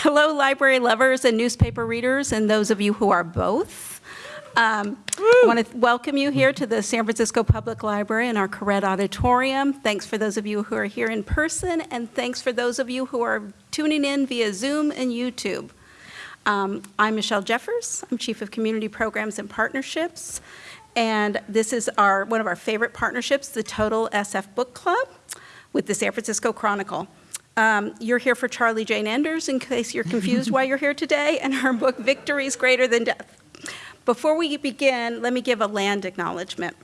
Hello, library lovers and newspaper readers, and those of you who are both. Um, I want to welcome you here to the San Francisco Public Library in our Koret Auditorium. Thanks for those of you who are here in person, and thanks for those of you who are tuning in via Zoom and YouTube. Um, I'm Michelle Jeffers. I'm Chief of Community Programs and Partnerships. And this is our one of our favorite partnerships, the Total SF Book Club with the San Francisco Chronicle. Um, you're here for Charlie Jane Anders, in case you're confused why you're here today, and her book, Victories Greater Than Death. Before we begin, let me give a land acknowledgement.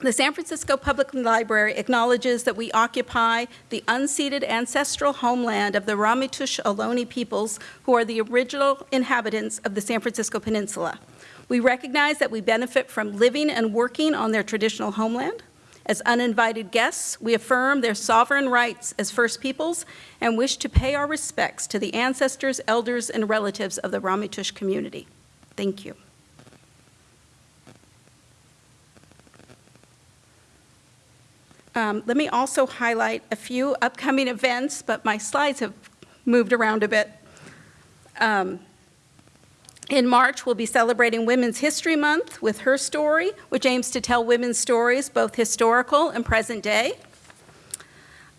The San Francisco Public Library acknowledges that we occupy the unceded ancestral homeland of the Ramaytush Ohlone peoples, who are the original inhabitants of the San Francisco Peninsula. We recognize that we benefit from living and working on their traditional homeland, as uninvited guests, we affirm their sovereign rights as First Peoples and wish to pay our respects to the ancestors, elders, and relatives of the Ramaytush community. Thank you. Um, let me also highlight a few upcoming events, but my slides have moved around a bit. Um, in March, we'll be celebrating Women's History Month with Her Story, which aims to tell women's stories, both historical and present day.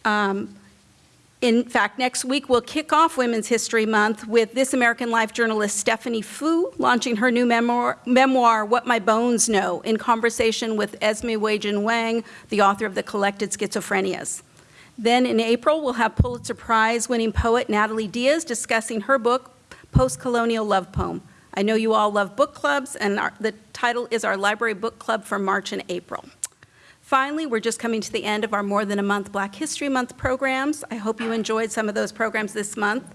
Um, in fact, next week we'll kick off Women's History Month with This American Life journalist Stephanie Foo launching her new memoir, memoir, What My Bones Know, in conversation with Esme Weijun Wang, the author of The Collected Schizophrenias. Then in April, we'll have Pulitzer Prize winning poet Natalie Diaz discussing her book, Post-Colonial Love Poem, I know you all love book clubs, and our, the title is our library book club for March and April. Finally, we're just coming to the end of our more than a month Black History Month programs. I hope you enjoyed some of those programs this month.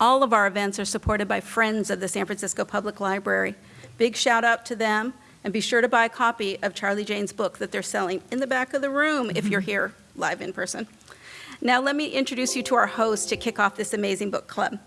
All of our events are supported by friends of the San Francisco Public Library. Big shout out to them, and be sure to buy a copy of Charlie Jane's book that they're selling in the back of the room if you're here live in person. Now let me introduce you to our host to kick off this amazing book club.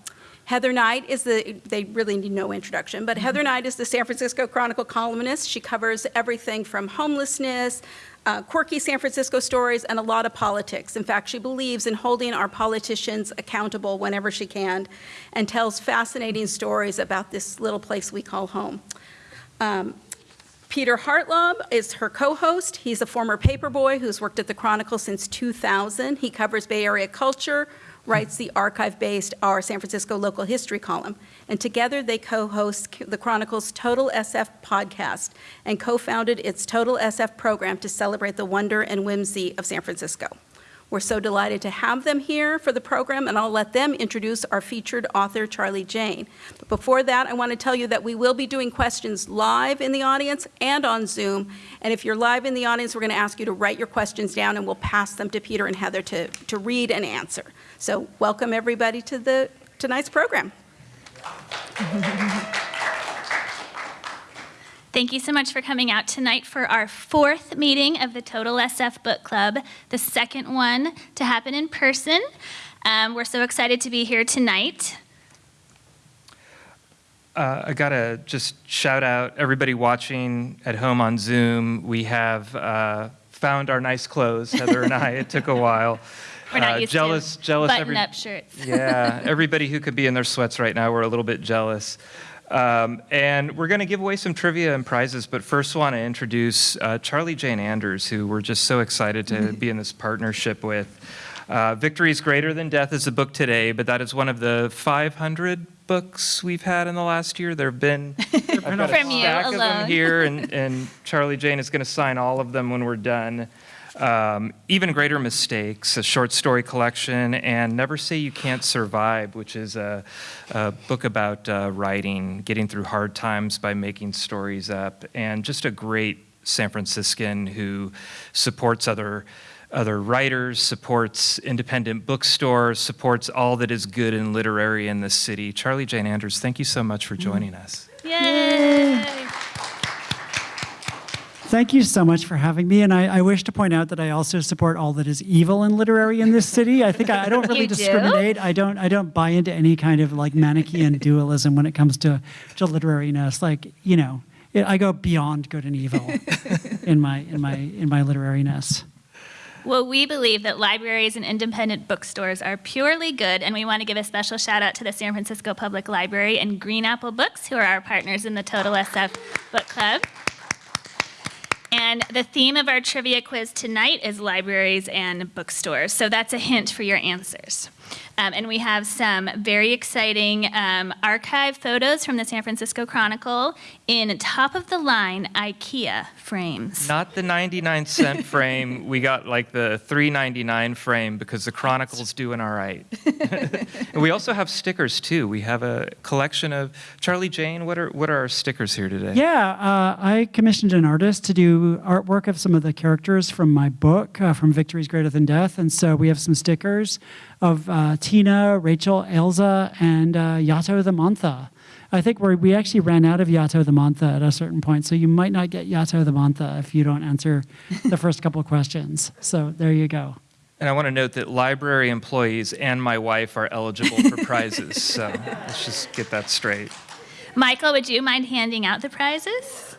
Heather Knight is the, they really need no introduction, but Heather Knight is the San Francisco Chronicle columnist. She covers everything from homelessness, uh, quirky San Francisco stories, and a lot of politics. In fact, she believes in holding our politicians accountable whenever she can and tells fascinating stories about this little place we call home. Um, Peter Hartlaub is her co-host. He's a former paperboy who's worked at the Chronicle since 2000. He covers Bay Area culture, writes the archive-based Our San Francisco Local History column. And together they co-host the Chronicle's Total SF podcast and co-founded its Total SF program to celebrate the wonder and whimsy of San Francisco. We're so delighted to have them here for the program, and I'll let them introduce our featured author, Charlie Jane. But before that, I want to tell you that we will be doing questions live in the audience and on Zoom. And if you're live in the audience, we're going to ask you to write your questions down, and we'll pass them to Peter and Heather to, to read and answer. So welcome everybody to the tonight's program. Thank you so much for coming out tonight for our fourth meeting of the Total SF Book Club, the second one to happen in person. Um, we're so excited to be here tonight. Uh, I gotta just shout out everybody watching at home on Zoom. We have uh, found our nice clothes, Heather and I. It took a while. We're not uh, used jealous, to jealous. Button-up shirts. yeah, everybody who could be in their sweats right now, we're a little bit jealous. Um, and we're going to give away some trivia and prizes, but first want to introduce uh, Charlie Jane Anders, who we're just so excited to be in this partnership with. Uh, Victories Greater Than Death is the book today, but that is one of the 500 books we've had in the last year. There have been I've got a stack of them here, and, and Charlie Jane is going to sign all of them when we're done. Um, Even Greater Mistakes, a short story collection, and Never Say You Can't Survive, which is a, a book about uh, writing, getting through hard times by making stories up, and just a great San Franciscan who supports other other writers, supports independent bookstores, supports all that is good and literary in the city. Charlie Jane Anders, thank you so much for joining us. Yay! Thank you so much for having me. And I, I, wish to point out that I also support all that is evil and literary in this city. I think I, I don't really discriminate. I don't I don't buy into any kind of like Manichaean dualism when it comes to, to literariness. Like, you know, it, I go beyond good and evil in my in my in my literariness. Well, we believe that libraries and independent bookstores are purely good, and we want to give a special shout out to the San Francisco Public Library and Green Apple Books, who are our partners in the Total SF Book Club. And the theme of our trivia quiz tonight is libraries and bookstores. So that's a hint for your answers. Um, and we have some very exciting um, archive photos from the San Francisco Chronicle in top of the line IKEA frames. Not the 99 cent frame. We got like the 3.99 frame because the Chronicle's doing all right. and we also have stickers too. We have a collection of Charlie Jane. What are what are our stickers here today? Yeah, uh, I commissioned an artist to do artwork of some of the characters from my book, uh, From Victories Greater Than Death. And so we have some stickers of uh, Tina, Rachel, Elza, and uh, Yato the Mantha. I think we we actually ran out of Yato the Mantha at a certain point, so you might not get Yato the Mantha if you don't answer the first couple questions. So there you go. And I want to note that library employees and my wife are eligible for prizes. So let's just get that straight. Michael, would you mind handing out the prizes?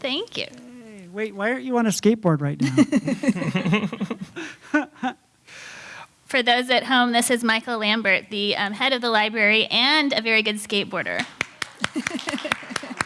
Thank you. Hey, wait, why aren't you on a skateboard right now? For those at home, this is Michael Lambert, the um, head of the library and a very good skateboarder.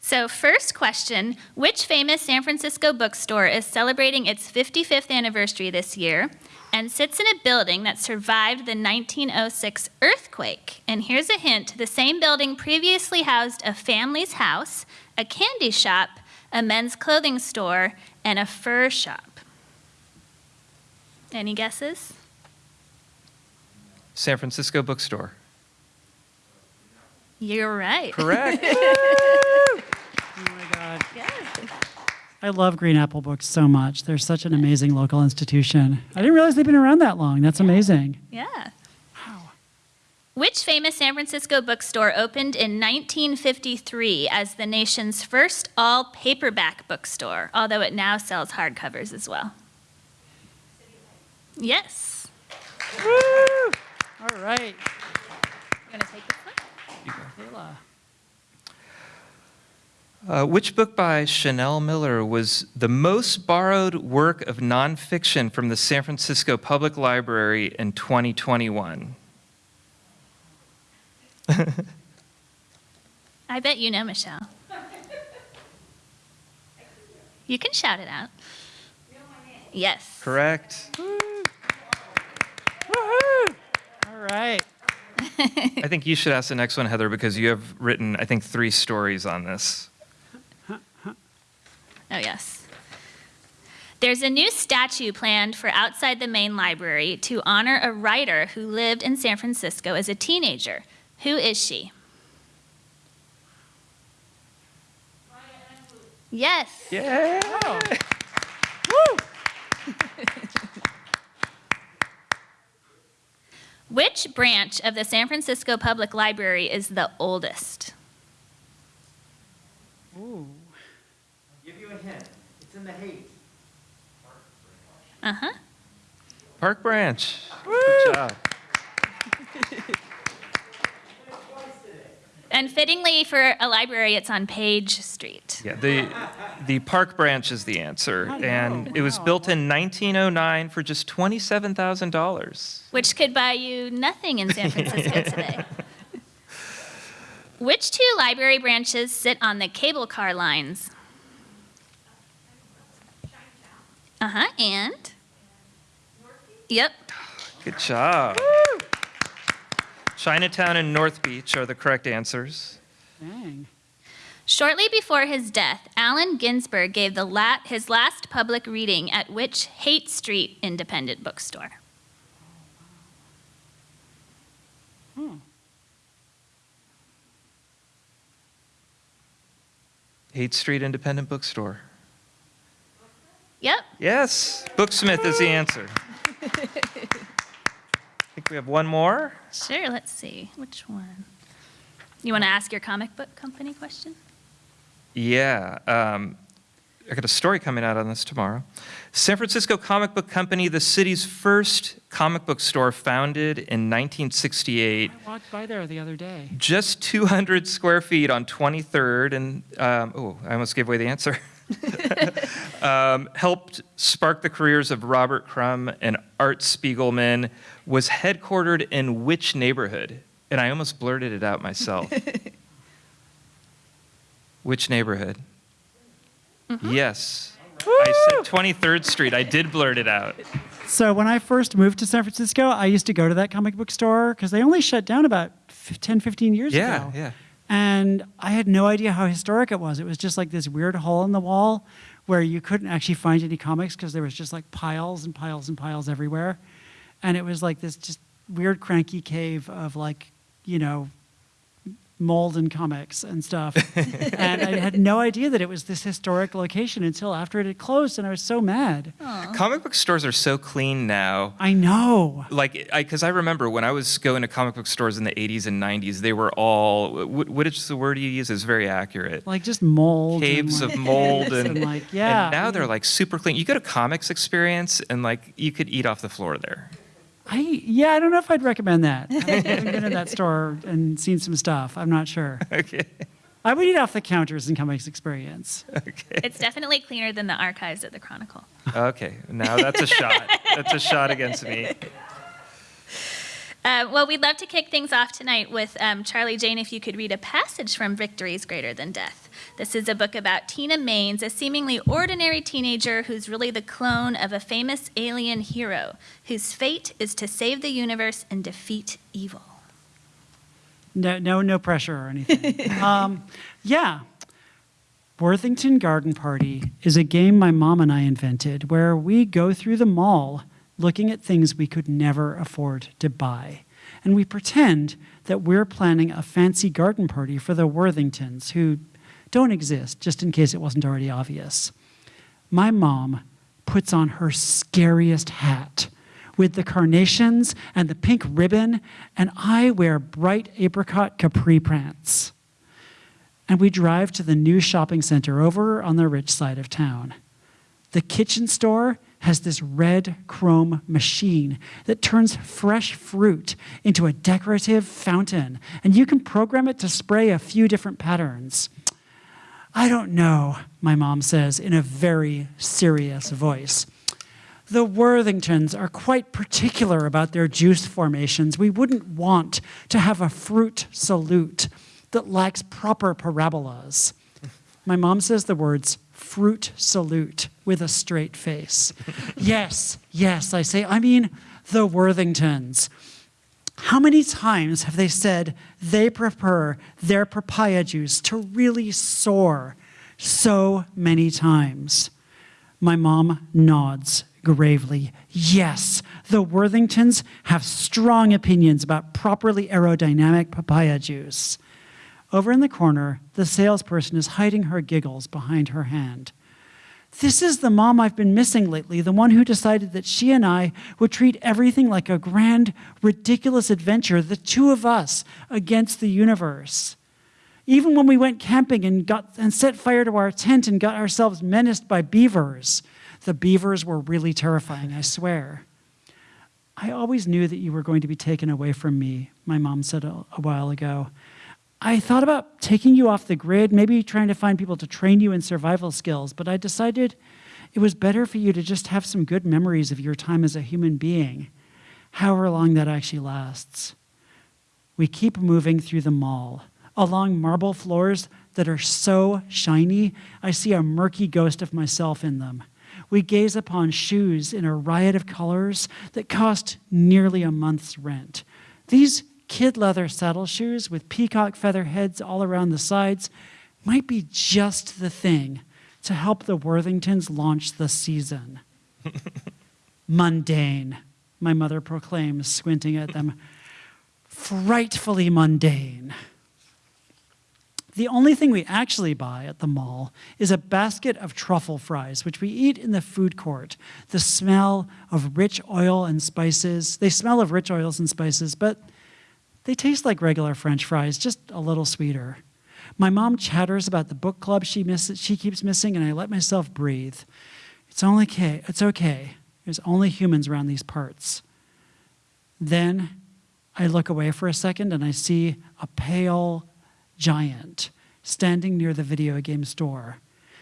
so, first question Which famous San Francisco bookstore is celebrating its 55th anniversary this year and sits in a building that survived the 1906 earthquake? And here's a hint the same building previously housed a family's house, a candy shop, a men's clothing store, and a fur shop. Any guesses? San Francisco Bookstore. You're right. Correct. oh my God. I love Green Apple Books so much. They're such an amazing local institution. I didn't realize they've been around that long. That's amazing. Yeah. Which famous San Francisco bookstore opened in 1953 as the nation's first all paperback bookstore, although it now sells hardcovers as well? Yes. All right. You want to take this one? Kayla. Uh, which book by Chanel Miller was the most borrowed work of nonfiction from the San Francisco Public Library in 2021? I bet you know, Michelle. You can shout it out. Yes. Correct. All right. I think you should ask the next one, Heather, because you have written, I think, three stories on this. Oh, yes. There's a new statue planned for outside the main library to honor a writer who lived in San Francisco as a teenager. Who is she? Yes. Yeah. Which branch of the San Francisco Public Library is the oldest? Ooh. Give you a hint. It's in the Haight. Uh huh. Park Branch. Good job. And fittingly for a library, it's on Page Street. Yeah, the, the Park Branch is the answer. Oh, And it was wow. built in 1909 for just $27,000. which could buy you nothing in San Francisco today. Which two library branches sit on the cable car lines? Uh huh, and? Yep. Good job. Chinatown and North Beach are the correct answers. Dang. Shortly before his death, Allen Ginsberg gave the la- his last public reading at which Haight Street independent bookstore? Hmm. Haight Street Independent Bookstore. Yep. Yes, Booksmith is the answer. I think we have one more. Sure, let's see. Which one? You want to ask your comic book company question? Yeah, um, I got a story coming out on this tomorrow. San Francisco Comic Book Company, the city's first comic book store, founded in 1968. I walked by there the other day. Just 200 square feet on 23rd, and um, oh, I almost gave away the answer. um, helped spark the careers of Robert Crumb and Art Spiegelman, was headquartered in which neighborhood? And I almost blurted it out myself. which neighborhood? Yes. I said 23rd Street. I did blurt it out. So when I first moved to San Francisco, I used to go to that comic book store because they only shut down about fif- 10, 15 years Yeah, ago. yeah. And I had no idea how historic it was. It was just like this weird hole in the wall where you couldn't actually find any comics because there was just like piles and piles and piles everywhere. And it was like this just weird cranky cave of like, you know, mold and comics and stuff. and I had no idea that it was this historic location until after it had closed and I was so mad. Comic book stores are so clean now. I know. like I because I remember when I was going to comic book stores in the 80s and 90s, they were all what, what is the word you use is very accurate. Like just mold. and, Caves like, of mold pits and, like yeah. and now they're like super clean. You go to Comix Experience and like you could eat off the floor there. I yeah, I don't know if I'd recommend that. I haven't been in that store and seen some stuff. I'm not sure. Okay. I would eat off the counters in Comix Experience. Okay. It's definitely cleaner than the archives at the Chronicle. Okay. Now that's a shot. That's a shot against me. Uh, well, we'd love to kick things off tonight with um, Charlie Jane. If you could read a passage from Victories Greater Than Death. This is a book about Tina Mains, a seemingly ordinary teenager who's really the clone of a famous alien hero whose fate is to save the universe and defeat evil. No, no, no pressure or anything. um, yeah. Worthington Garden Party is a game my mom and I invented where we go through the mall looking at things we could never afford to buy. And we pretend that we're planning a fancy garden party for the Worthingtons who don't exist, just in case it wasn't already obvious. My mom puts on her scariest hat with the carnations and the pink ribbon, and I wear bright apricot capri pants. And we drive to the new shopping center over on the rich side of town. The kitchen store has this red chrome machine that turns fresh fruit into a decorative fountain, and you can program it to spray a few different patterns. I don't know, my mom says in a very serious voice. The Worthingtons are quite particular about their juice formations. We wouldn't want to have a fruit salute that lacks proper parabolas. My mom says the words fruit salute with a straight face. yes, yes, I say, I mean the Worthingtons. How many times have they said they prefer their papaya juice to really soar? So many times. My mom nods gravely. Yes, the Worthingtons have strong opinions about properly aerodynamic papaya juice. Over in the corner, the salesperson is hiding her giggles behind her hand. This is the mom I've been missing lately, the one who decided that she and I would treat everything like a grand, ridiculous adventure, the two of us against the universe. Even when we went camping and, got, and set fire to our tent and got ourselves menaced by beavers, the beavers were really terrifying, I swear. I always knew that you were going to be taken away from me, my mom said a, a while ago. I thought about taking you off the grid, maybe trying to find people to train you in survival skills, but I decided it was better for you to just have some good memories of your time as a human being, however long that actually lasts. We keep moving through the mall, along marble floors that are so shiny, I see a murky ghost of myself in them. We gaze upon shoes in a riot of colors that cost nearly a month's rent. These kid leather saddle shoes with peacock feather heads all around the sides might be just the thing to help the Worthingtons launch the season. mundane, my mother proclaims, squinting at them. Frightfully mundane. The only thing we actually buy at the mall is a basket of truffle fries, which we eat in the food court. The smell of rich oil and spices, they smell of rich oils and spices, but they taste like regular French fries, just a little sweeter. My mom chatters about the book club she, misses, she keeps missing, and I let myself breathe. It's, only okay. it's okay. There's only humans around these parts. Then I look away for a second and I see a pale giant standing near the video game store.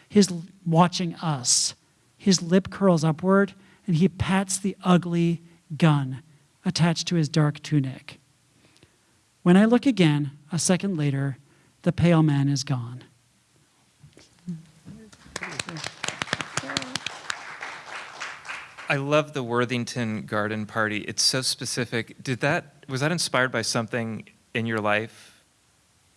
He's watching us. His lip curls upward, and he pats the ugly gun attached to his dark tunic. When I look again, a second later, the pale man is gone. I love the Worthington Garden Party. It's so specific. Did that was that inspired by something in your life?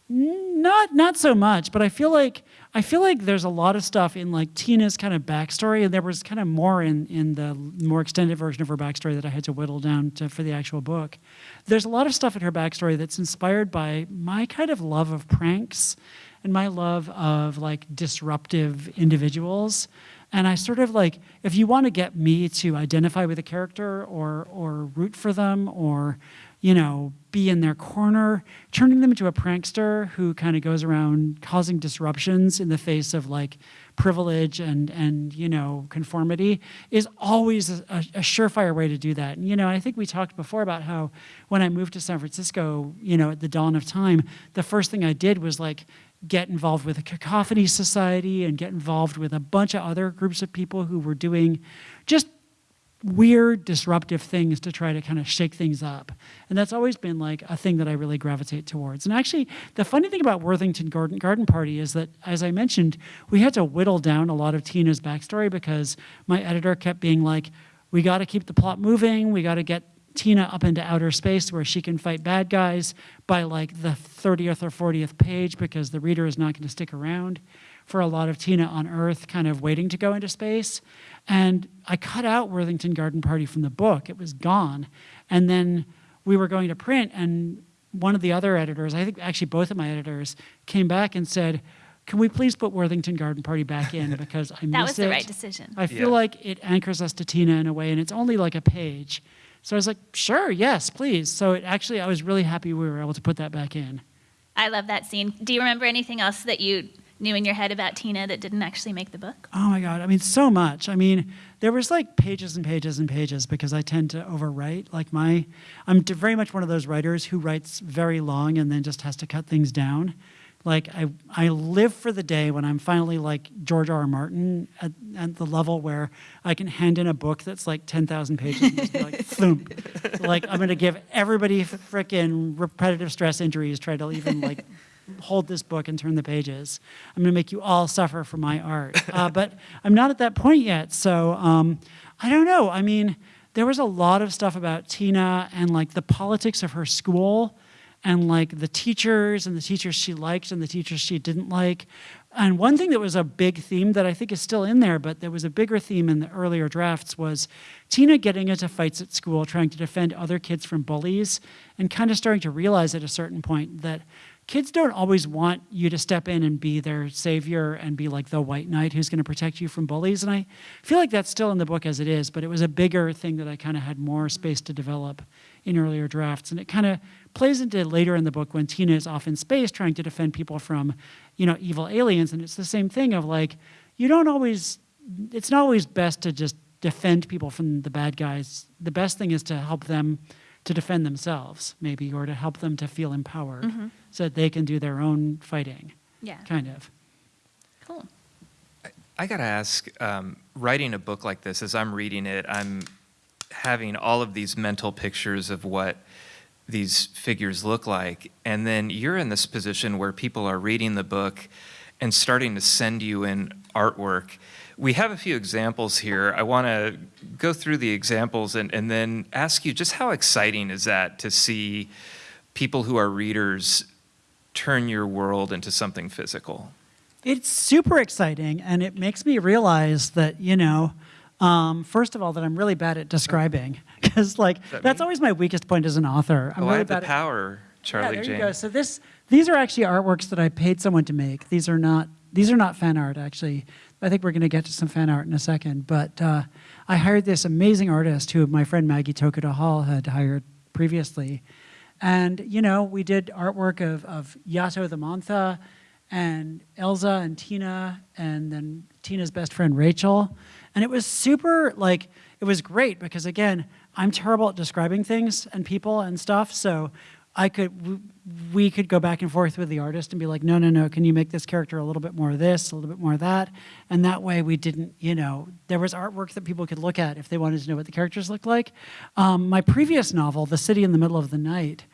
Not not so much, but I feel like I feel like there's a lot of stuff in like Tina's kind of backstory, and there was kind of more in in the more extended version of her backstory that I had to whittle down to for the actual book. There's a lot of stuff in her backstory that's inspired by my kind of love of pranks and my love of like disruptive individuals. And I sort of like, if you want to get me to identify with a character or or root for them or, you know, be in their corner, turning them into a prankster who kind of goes around causing disruptions in the face of like privilege and and you know conformity is always a, a surefire way to do that. And you know, I think we talked before about how when I moved to San Francisco, you know, at the dawn of time, the first thing I did was like get involved with a cacophony society and get involved with a bunch of other groups of people who were doing just weird disruptive things to try to kind of shake things up. And that's always been like a thing that i really gravitate towards. And actually the funny thing about worthington garden, garden party is that as i mentioned we had to whittle down a lot of tina's backstory because my editor kept being like we got to keep the plot moving. We got to get Tina up into outer space where she can fight bad guys by like the 30th or 40th page because the reader is not going to stick around for a lot of Tina on Earth kind of waiting to go into space. And I cut out Worthington Garden Party from the book. It was gone. And then we were going to print and one of the other editors, I think actually both of my editors, came back and said, can we please put Worthington Garden Party back in because I miss it. That was the right decision. I feel Yeah. like it anchors us to Tina in a way, and it's only like a page. So I was like, sure, yes, please. So it actually, I was really happy we were able to put that back in. I love that scene. Do you remember anything else that you knew in your head about Tina that didn't actually make the book? Oh my God. I mean, so much. I mean, there was like pages and pages and pages because I tend to overwrite. Like my, I'm very much one of those writers who writes very long and then just has to cut things down. Like I, I live for the day when I'm finally like George R. R. Martin at, at the level where I can hand in a book that's like 10,000 pages and just be like, thump. Like I'm gonna give everybody frickin' repetitive stress injuries, try to even like hold this book and turn the pages. I'm to make you all suffer for my art. Uh, but I'm not at that point yet. So um, I don't know. I mean, there was a lot of stuff about Tina and like the politics of her school and like the teachers and the teachers she liked and the teachers she didn't like. And one thing that was a big theme that I think is still in there, but there was a bigger theme in the earlier drafts was Tina getting into fights at school, trying to defend other kids from bullies, and kind of starting to realize at a certain point that kids don't always want you to step in and be their savior and be like the white knight who's going to protect you from bullies. And I feel like that's still in the book as it is, but it was a bigger thing that I kind of had more space to develop in earlier drafts. And it kind of plays into later in the book when Tina is off in space trying to defend people from, you know, evil aliens. And it's the same thing of like, you don't always, it's not always best to just defend people from the bad guys. The best thing is to help them to defend themselves, maybe, or to help them to feel empowered so that they can do their own fighting, Yeah. kind of. Cool. I got to ask, um, writing a book like this, as I'm reading it, I'm having all of these mental pictures of what these figures look like. And then you're in this position where people are reading the book and starting to send you in artwork. We have a few examples here. I want to go through the examples and, and then ask you just how exciting is that to see people who are readers turn your world into something physical? It's super exciting, and it makes me realize that, you know, um, first of all, that I'm really bad at describing, because like that that's me? always my weakest point as an author. I'm oh, really I have the at- power, Charlie yeah, there Jane. you go. So this, these are actually artworks that I paid someone to make. These are not, these are not fan art actually. I think we're going to get to some fan art in a second. But uh, I hired this amazing artist who my friend Maggie Tokuda Hall had hired previously, and you know we did artwork of of Yato the Mantha, and Elza and Tina, and then Tina's best friend Rachel, and it was super like it was great because again I'm terrible at describing things and people and stuff. So I could, we could go back and forth with the artist and be like, no, no, no, can you make this character a little bit more of this, a little bit more of that? And that way we didn't, you know, there was artwork that people could look at if they wanted to know what the characters looked like. Um, my previous novel, The City in the Middle of the Night,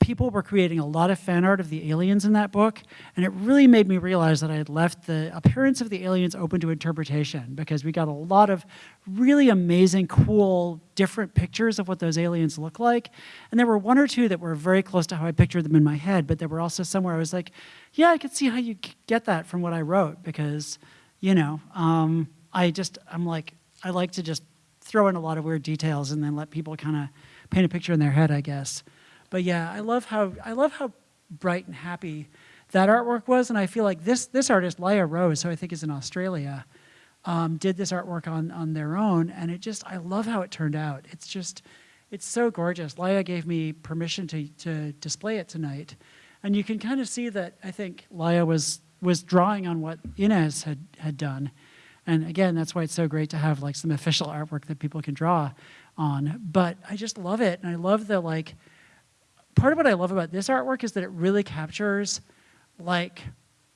people were creating a lot of fan art of the aliens in that book, and it really made me realize that I had left the appearance of the aliens open to interpretation because we got a lot of really amazing, cool, different pictures of what those aliens look like. And there were one or two that were very close to how I pictured them in my head, but there were also somewhere I was like, yeah, I could see how you get that from what I wrote because, you know, um, I just, I'm like, I like to just throw in a lot of weird details and then let people kind of paint a picture in their head, I guess. But yeah, I love how I love how bright and happy that artwork was, and I feel like this this artist, Laia Rose, who I think is in Australia, um, did this artwork on on their own, and it just I love how it turned out. It's just it's so gorgeous. Laia gave me permission to to display it tonight, and you can kind of see that I think Laia was was drawing on what Inez had had done. And again, that's why it's so great to have like some official artwork that people can draw on. But I just love it, and I love the like part of what I love about this artwork is that it really captures like,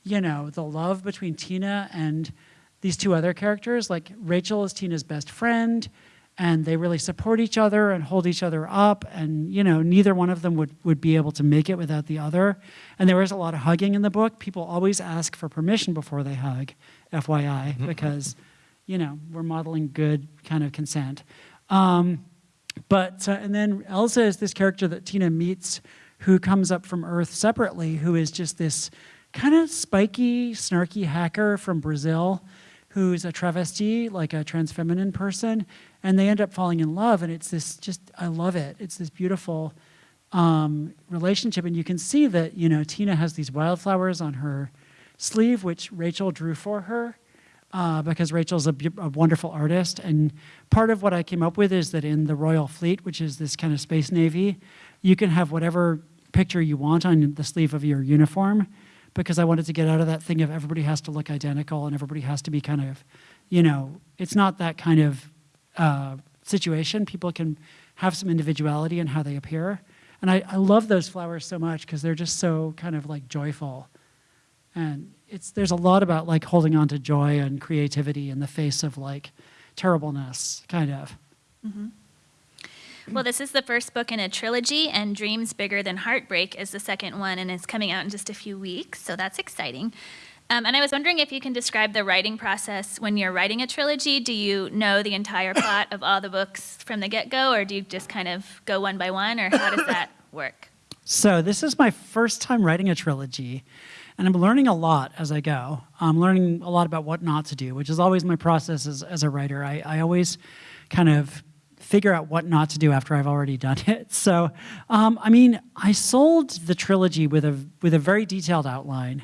you know, the love between Tina and these two other characters. Like Rachel is Tina's best friend and they really support each other and hold each other up and you know neither one of them would, would be able to make it without the other. And there is a lot of hugging in the book. People always ask for permission before they hug fyi because you know we're modeling good kind of consent. Um, but, uh, and then Elza is this character that Tina meets who comes up from Earth separately, who is just this kind of spiky, snarky hacker from Brazil who's a travesti, like a trans feminine person, and they end up falling in love. And it's this just, I love it. It's this beautiful um, relationship. And you can see that, you know, Tina has these wildflowers on her sleeve, which Rachel drew for her uh, because Rachel's a, a wonderful artist. And part of what I came up with is that in the Royal Fleet, which is this kind of space navy, you can have whatever picture you want on the sleeve of your uniform because I wanted to get out of that thing of everybody has to look identical and everybody has to be kind of, you know, it's not that kind of uh, situation. People can have some individuality in how they appear. And I, I love those flowers so much because they're just so kind of like joyful. And it's there's a lot about like holding on to joy and creativity in the face of like terribleness, kind of. Well, this is the first book in a trilogy, and Dreams Bigger Than Heartbreak is the second one, and it's coming out in just a few weeks, so that's exciting. Um, and I was wondering if you can describe the writing process when you're writing a trilogy. Do you know the entire plot of all the books from the get go, or do you just kind of go one by one, or how does that work? So this is my first time writing a trilogy, and I'm learning a lot as I go. I'm learning a lot about what not to do, which is always my process as, as a writer. I, I always kind of figure out what not to do after I've already done it. So, um, I mean, I sold the trilogy with a with a very detailed outline,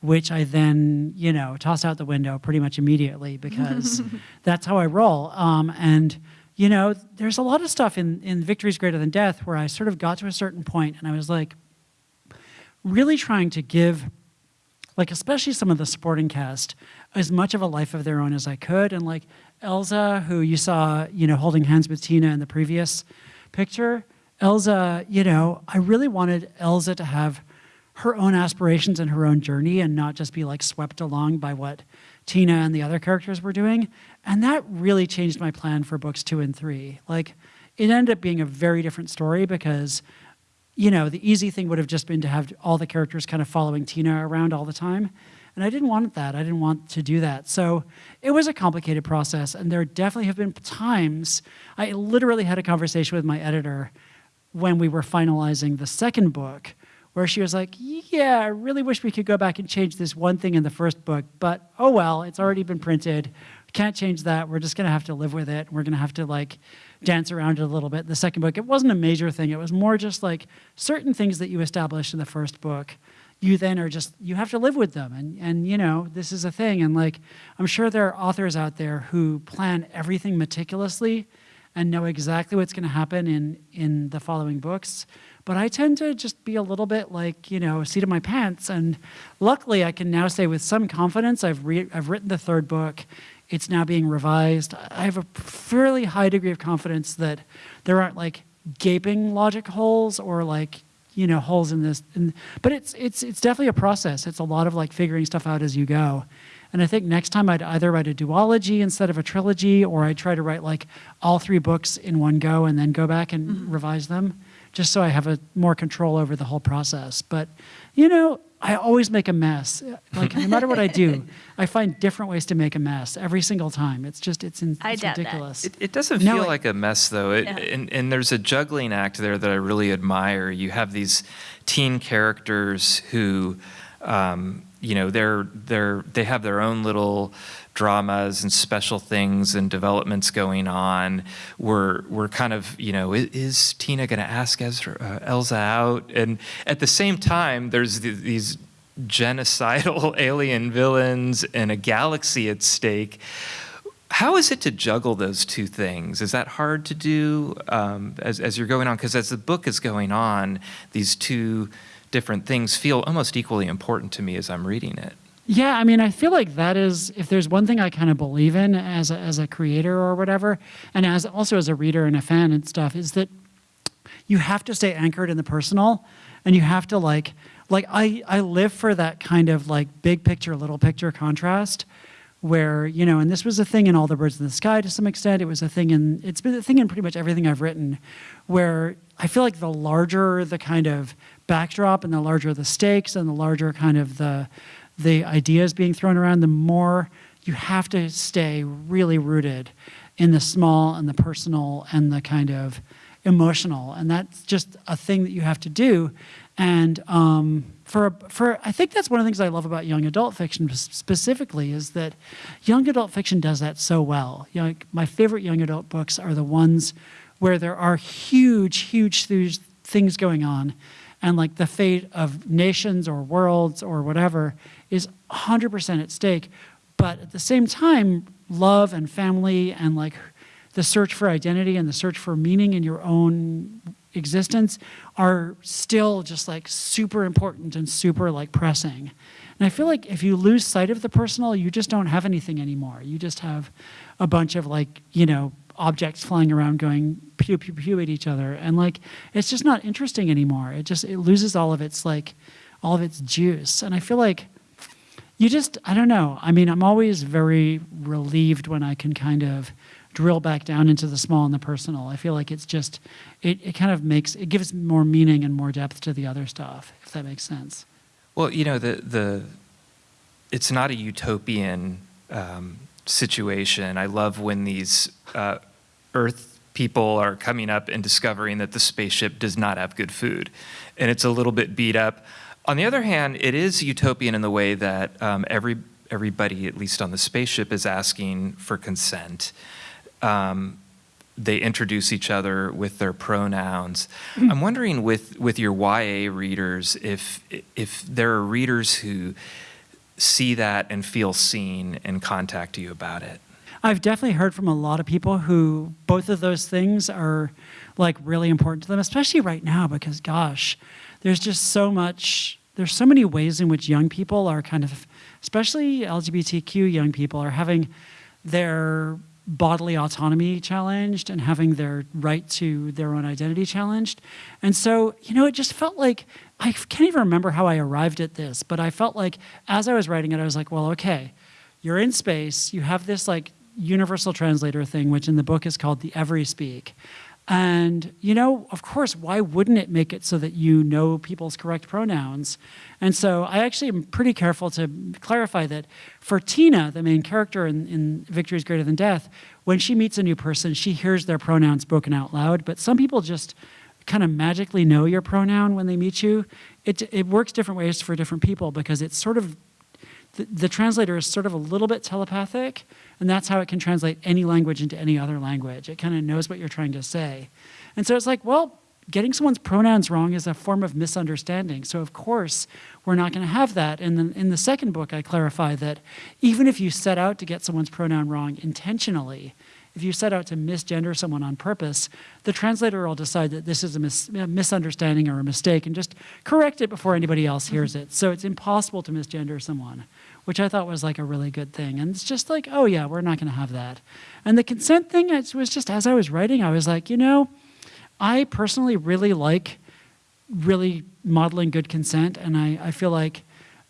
which I then you know tossed out the window pretty much immediately because that's how I roll. Um, and you know, there's a lot of stuff in in Victories Greater Than Death where I sort of got to a certain point and I was like, really trying to give like especially some of the supporting cast as much of a life of their own as I could. And like Elza who you saw you know holding hands with Tina in the previous picture. Elza you know I really wanted Elza to have her own aspirations and her own journey and not just be like swept along by what Tina and the other characters were doing. And that really changed my plan for books 2 and 3 like it ended up being a very different story because you know, the easy thing would have just been to have all the characters kind of following Tina around all the time. And I didn't want that. I didn't want to do that. So it was a complicated process. And there definitely have been times, I literally had a conversation with my editor when we were finalizing the second book, where she was like, Yeah, I really wish we could go back and change this one thing in the first book, but oh well, it's already been printed. Can't change that. We're just going to have to live with it. We're going to have to like dance around it a little bit. The second book, it wasn't a major thing. It was more just like certain things that you established in the first book. You then are just you have to live with them, and and you know this is a thing. And like I'm sure there are authors out there who plan everything meticulously, and know exactly what's going to happen in in the following books. But I tend to just be a little bit like you know seat of my pants. And luckily, I can now say with some confidence I've re- I've written the third book. It's now being revised. I have a fairly high degree of confidence that there aren't like gaping logic holes or like you know holes in this and but it's it's it's definitely a process. It's a lot of like figuring stuff out as you go. And i think next time i'd either write a duology instead of a trilogy or i'd try to write like all three books in one go and then go back and mm-hmm. revise them just so i have a more control over the whole process. But you know i always make a mess like no matter what i do i find different ways to make a mess every single time it's just it's, in, it's ridiculous It, it doesn't No, feel it- like a mess, though. It, Yeah. and, and there's a juggling act there that I really admire. You have these teen characters who, um, you know, they're they're they have their own little dramas and special things and developments going on. We're we're kind of you know, is, is Tina going to ask Ezra, uh, Elza out? And at the same time, there's th- these genocidal alien villains and a galaxy at stake. How is it to juggle those two things? Is that hard to do um, as, as you're going on? Because as the book is going on, these two different things feel almost equally important to me as I'm reading it. Yeah, I mean, I feel like that is if there's one thing I kind of believe in as a, as a creator or whatever, and as also as a reader and a fan and stuff, is that you have to stay anchored in the personal, and you have to like like I I live for that kind of like big picture, little picture contrast, where you know, and this was a thing in All the Birds in the Sky to some extent. It was a thing in it's been a thing in pretty much everything I've written, where I feel like the larger the kind of backdrop and the larger the stakes and the larger kind of the the ideas being thrown around, the more you have to stay really rooted in the small and the personal and the kind of emotional, and that's just a thing that you have to do. And um, for for I think that's one of the things I love about young adult fiction specifically is that young adult fiction does that so well. You know, like, my favorite young adult books are the ones where there are huge, huge th- things going on, and like the fate of nations or worlds or whatever is 100% at stake. But at the same time, love and family and like the search for identity and the search for meaning in your own existence are still just like super important and super like pressing. And I feel like if you lose sight of the personal, you just don't have anything anymore. You just have a bunch of like, you know, objects flying around going pew pew pew at each other and like it's just not interesting anymore. It just it loses all of its like all of its juice. And I feel like you just i don't know i mean i'm always very relieved when i can kind of drill back down into the small and the personal i feel like it's just it, it kind of makes it gives more meaning and more depth to the other stuff if that makes sense Well, you know, the, the, it's not a utopian um, situation. I love when these uh, Earth people are coming up and discovering that the spaceship does not have good food, and it's a little bit beat up. On the other hand, it is utopian in the way that um, every everybody, at least on the spaceship, is asking for consent. Um, they introduce each other with their pronouns. I'm wondering with with your YA readers if if there are readers who see that and feel seen and contact you about it. I've definitely heard from a lot of people who both of those things are like really important to them, especially right now because gosh, there's just so much there's so many ways in which young people are kind of especially LGBTQ young people are having their bodily autonomy challenged and having their right to their own identity challenged. And so, you know, it just felt like I can't even remember how I arrived at this, but I felt like as I was writing it, I was like, well, okay, you're in space, you have this like universal translator thing, which in the book is called the Every Speak. And, you know, of course, why wouldn't it make it so that you know people's correct pronouns? And so I actually am pretty careful to clarify that for Tina, the main character in, in Victories Greater Than Death, when she meets a new person, she hears their pronouns spoken out loud. But some people just kind of magically know your pronoun when they meet you. It, it works different ways for different people because it's sort of the, translator is sort of a little bit telepathic, and that's how it can translate any language into any other language. It kind of knows what you're trying to say. And so it's like, well, getting someone's pronouns wrong is a form of misunderstanding. So, of course, we're not going to have that. And then in the second book, I clarify that even if you set out to get someone's pronoun wrong intentionally, if you set out to misgender someone on purpose, the translator will decide that this is a, mis- a misunderstanding or a mistake and just correct it before anybody else hears it. So it's impossible to misgender someone, which I thought was like a really good thing. And it's just like, oh yeah, we're not going to have that. And the consent thing it was just as I was writing, I was like, you know, I personally really like really modeling good consent. And I, I feel like,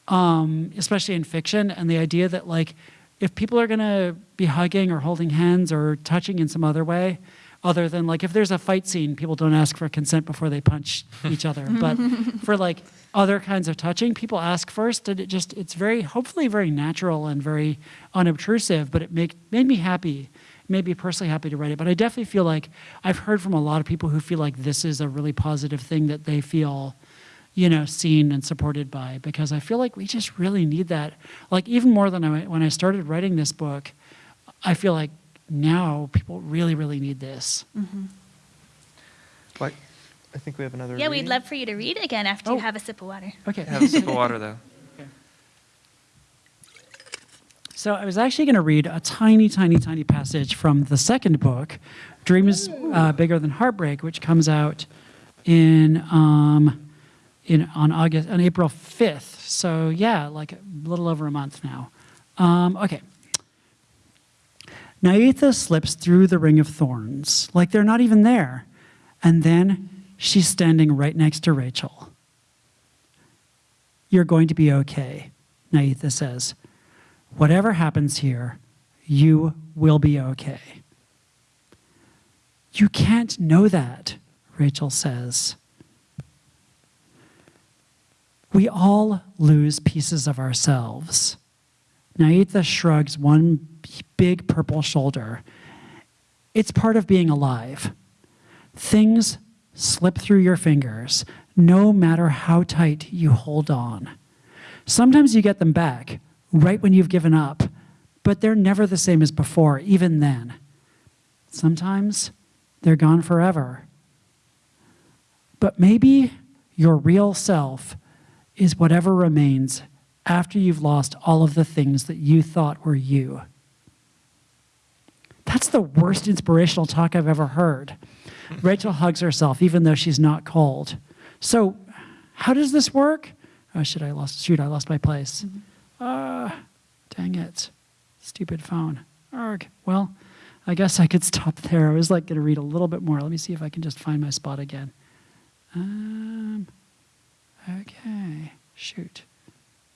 um, especially in fiction, and the idea that like if people are gonna be hugging or holding hands or touching in some other way, other than like if there's a fight scene, people don't ask for consent before they punch each other. But for like other kinds of touching, people ask first, and it just it's very hopefully very natural and very unobtrusive. But it make made me happy, made me personally happy to write it. But I definitely feel like I've heard from a lot of people who feel like this is a really positive thing that they feel you know, seen and supported by because I feel like we just really need that. Like even more than I, when I started writing this book, I feel like now people really, really need this. Mm -hmm. What? I think we have another. Yeah, we'd love for you to read again after Oh. you have a sip of water. Okay. Have a sip of water though. So I was actually going to read a tiny, tiny, tiny passage from the second book, "Dream is uh, Bigger Than Heartbreak," which comes out in um, in on August on April fifth. So yeah, like a little over a month now. Um, okay. Naitha slips through the ring of thorns, like they're not even there, and then she's standing right next to Rachel. You're going to be okay, Naitha says. Whatever happens here, you will be okay. You can't know that, Rachel says. We all lose pieces of ourselves. Naitha shrugs one big purple shoulder. It's part of being alive. Things slip through your fingers, no matter how tight you hold on. Sometimes you get them back, right when you've given up, but they're never the same as before, even then. Sometimes they're gone forever. But maybe your real self is whatever remains after you've lost all of the things that you thought were you. That's the worst inspirational talk I've ever heard. Rachel hugs herself, even though she's not cold. So, how does this work? Oh, shit, I lost, shoot, I lost my place. Ah, dang it. Stupid phone. Arg. Well, I guess I could stop there. I was like going to read a little bit more. Let me see if I can just find my spot again. Um, okay. Shoot.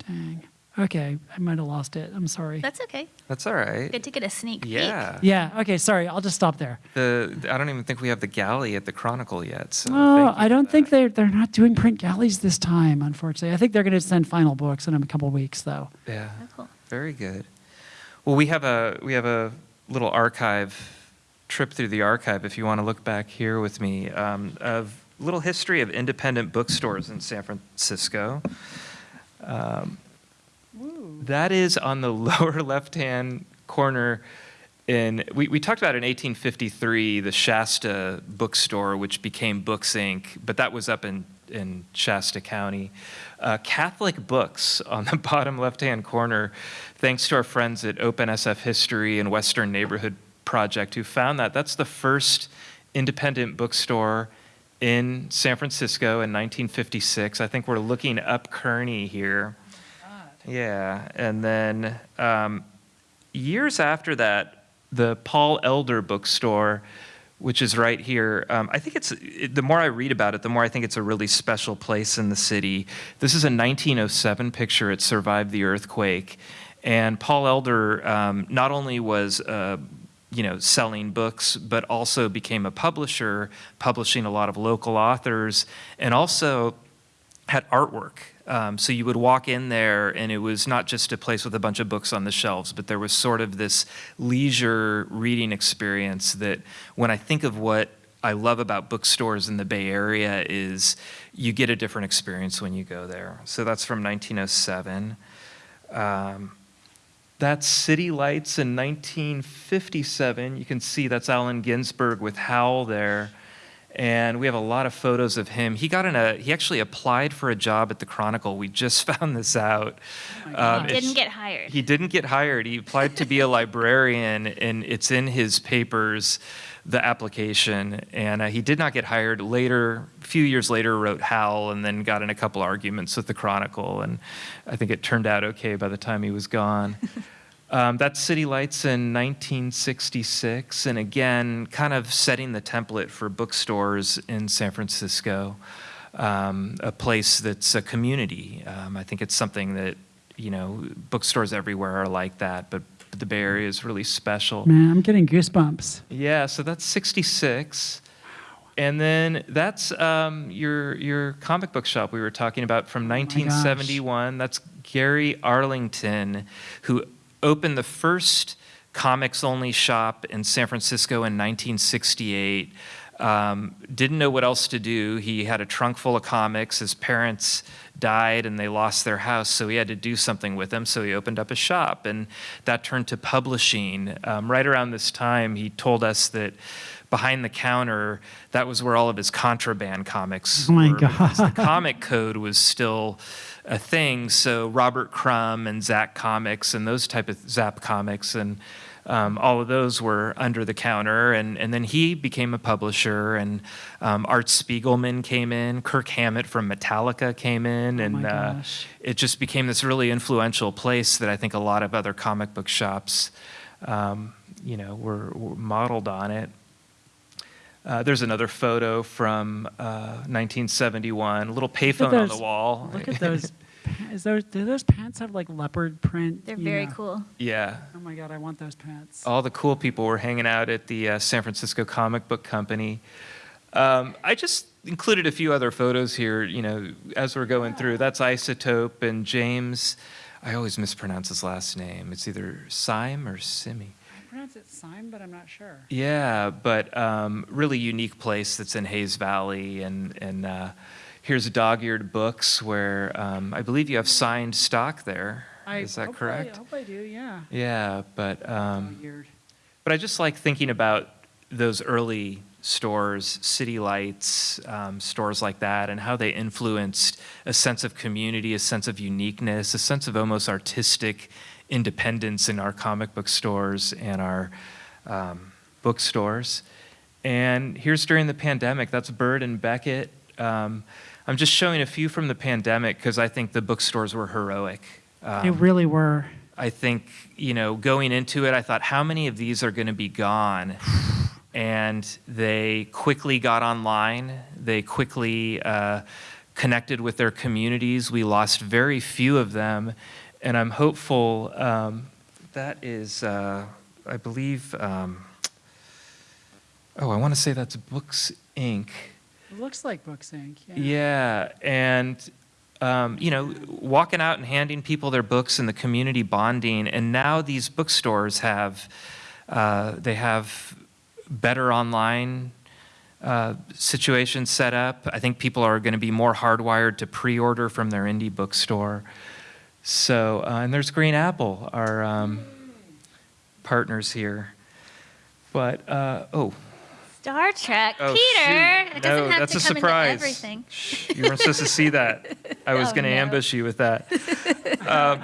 Dang. Okay, I might have lost it. I'm sorry. That's okay. That's all right. Good to get a sneak peek. Yeah. Yeah, okay, sorry. I'll just stop there. The I don't even think we have the galley at the Chronicle yet. So Oh, I don't think they're they're not doing print galleys this time, unfortunately. I think they're going to send final books in a couple weeks, though. Yeah. Oh, cool. Very good. Well, we have a we have a little archive trip through the archive. If you want to look back here with me, um, of little history of independent bookstores in San Francisco. Um, that is on the lower left-hand corner. In we, we talked about in 1853 the Shasta bookstore, which became Books Inc., but that was up in in Shasta County. Uh, Catholic Books on the bottom left-hand corner, thanks to our friends at Open SF History and Western Neighborhood Project who found that. That's the first independent bookstore in San Francisco in 1956. I think we're looking up Kearny here. Yeah, and then um, years after that, the Paul Elder bookstore, which is right here. Um, I think it's it, the more I read about it, the more I think it's a really special place in the city. This is a 1907 picture. It survived the earthquake, and Paul Elder um, not only was uh, you know selling books, but also became a publisher, publishing a lot of local authors, and also had artwork. Um, so you would walk in there, and it was not just a place with a bunch of books on the shelves, but there was sort of this leisure reading experience that when I think of what I love about bookstores in the Bay Area is you get a different experience when you go there. So that's from 1907. Um, that's City Lights in 1957. You can see that's Allen Ginsberg with Howl there. And we have a lot of photos of him. He got in a, he actually applied for a job at the Chronicle. We just found this out. Um, it's- Didn't get hired. he didn't get hired. He applied to be a librarian, and it's in his papers, the application. And uh, he did not get hired. Later, a few years later, wrote Howl, and then got in a couple arguments with the Chronicle. And I think it turned out okay by the time he was gone. Um, that's City Lights in 1966, and again, kind of setting the template for bookstores in San Francisco. um, a place that's a community. Um, I think it's something that, you know, bookstores everywhere are like that, but the Bay Area is really special. Man, I'm getting goosebumps. Yeah, so that's 66. And then that's um, your your comic book shop we were talking about from 1971. That's Gary Arlington, who opened the first comics only shop in San Francisco in 1968. Um, didn't know what else to do. He had a trunk full of comics. His parents died and they lost their house, so he had to do something with them. So he opened up a shop, and that turned to publishing. Um, right around this time, he told us that behind the counter, that was where all of his contraband comics Oh my were. God. The comic code was still a thing. So Robert Crumb and Zap Comics and those type of Zap Comics and um, all of those were under the counter. And, and then he became a publisher, and um, Art Spiegelman came in, Kirk Hammett from Metallica came in, and Oh uh, it just became this really influential place that I think a lot of other comic book shops, um, you know, were, were modeled on it. Uh, there's another photo from uh, 1971, a little payphone on the wall. Look at those. pa- Is those do those pants have like leopard print? They're very know? cool. yeah. Oh my god, I want those pants. all the cool people were hanging out at the uh, San Francisco Comic Book Company. Um, I just included a few other photos here, you know, as we're going through. That's Isotope and James. I always mispronounce his last name. It's either Syme or Simi. I pronounce it sign, but I'm not sure. Yeah, but um, really unique place that's in Hayes Valley, and and uh, here's Dog-eared Books, where um, I believe you have signed stock there. Is that I- correct? I hope I do. Yeah. Yeah, but. Um, But I just like thinking about those early stores, City Lights, um, stores like that, and how they influenced a sense of community, a sense of uniqueness, a sense of almost artistic independence in our comic book stores and our um, bookstores. And here's during the pandemic, that's Bird and Beckett. Um, I'm just showing a few from the pandemic because I think the bookstores were heroic. they Um, really were. I think, you know, going into it, I thought, how many of these are going to be gone? And they quickly got online. They quickly uh, connected with their communities. We lost very few of them. And I'm hopeful um, that is, uh, I believe, um, oh, I want to say that's Books Inc. It looks like Books Inc. Yeah. Yeah, and um, you know, walking out and handing people their books and the community bonding, and now these bookstores have uh, they have better online uh, situations set up. I think people are going to be more hardwired to pre-order from their indie bookstore. So, uh, and there's Green Apple, our um, partners here. But uh, oh, Star Trek. Oh, Peter. shoot. It doesn't No, have that's to a come surprise. into everything. Shh, you weren't supposed to see that. I was Oh, going to no. ambush you with that. Um,